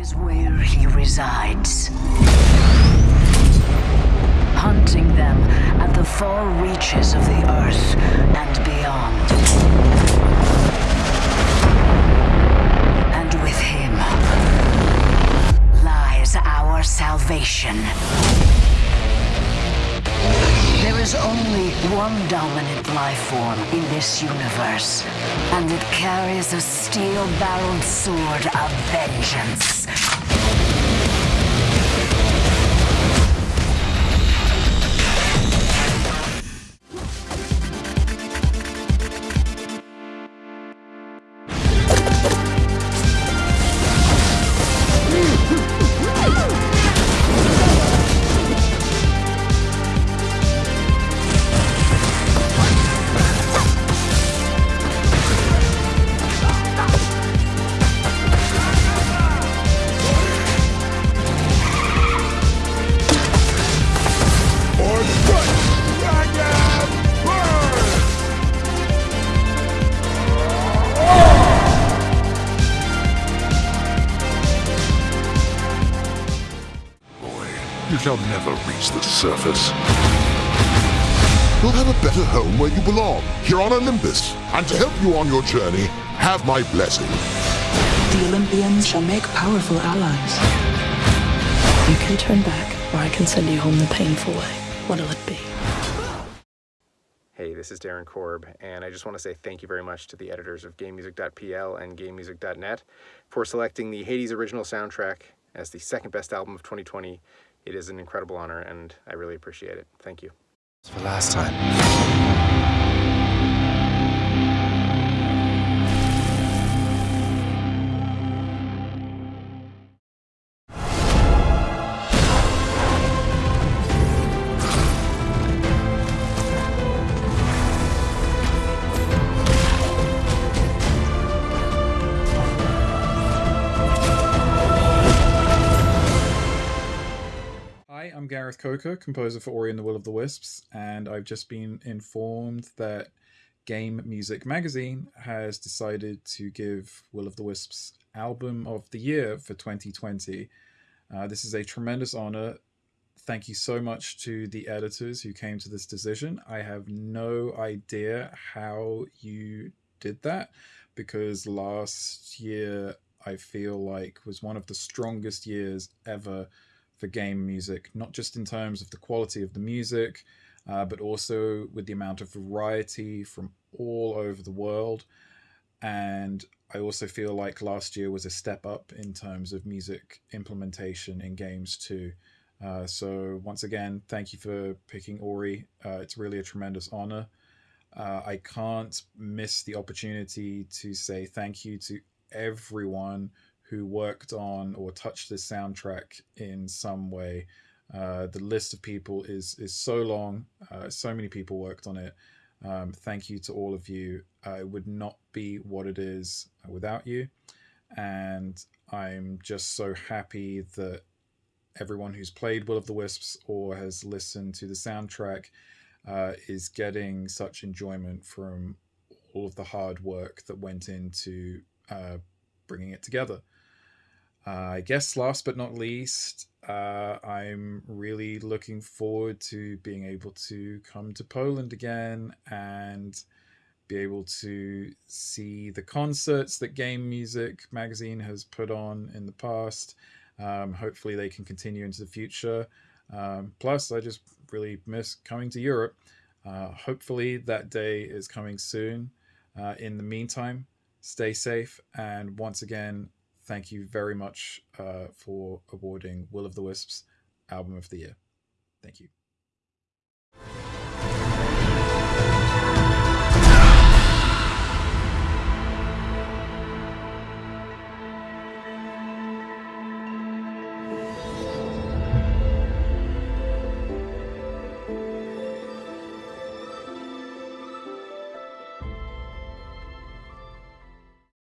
is where he resides. Hunting them at the far reaches of the earth and beyond. And with him lies our salvation. There is only one dominant life form in this universe, and it carries a steel-barreled sword of vengeance. You shall never reach the surface. You'll have a better home where you belong, here on Olympus. And to help you on your journey, have my blessing. The Olympians shall make powerful allies. You can turn back, or I can send you home the painful way. What'll it be? Hey, this is Darren Korb, and I just want to say thank you very much to the editors of GameMusic.pl and GameMusic.net for selecting the Hades original soundtrack as the second best album of 2020. It is an incredible honor, and I really appreciate it. Thank you. For last time. Gareth Coker, composer for Ori and the Will of the Wisps, and I've just been informed that Game Music Magazine has decided to give Will of the Wisps Album of the Year for 2020. Uh, this is a tremendous honor. Thank you so much to the editors who came to this decision. I have no idea how you did that because last year I feel like was one of the strongest years ever for game music, not just in terms of the quality of the music, uh, but also with the amount of variety from all over the world. And I also feel like last year was a step up in terms of music implementation in games too. Uh, so once again, thank you for picking Ori. Uh, it's really a tremendous honor. Uh, I can't miss the opportunity to say thank you to everyone who worked on or touched this soundtrack in some way. Uh, the list of people is is so long. Uh, so many people worked on it. Um, thank you to all of you. Uh, it would not be what it is without you, and I'm just so happy that everyone who's played Will of the Wisps or has listened to the soundtrack uh, is getting such enjoyment from all of the hard work that went into uh, bringing it together. Uh, I guess last but not least, uh, I'm really looking forward to being able to come to Poland again and be able to see the concerts that Game Music magazine has put on in the past. Um, hopefully, they can continue into the future. Um, plus, I just really miss coming to Europe. Uh, hopefully, that day is coming soon. Uh, in the meantime, stay safe. And once again, thank you very much uh, for awarding Will of the Wisps Album of the Year. Thank you.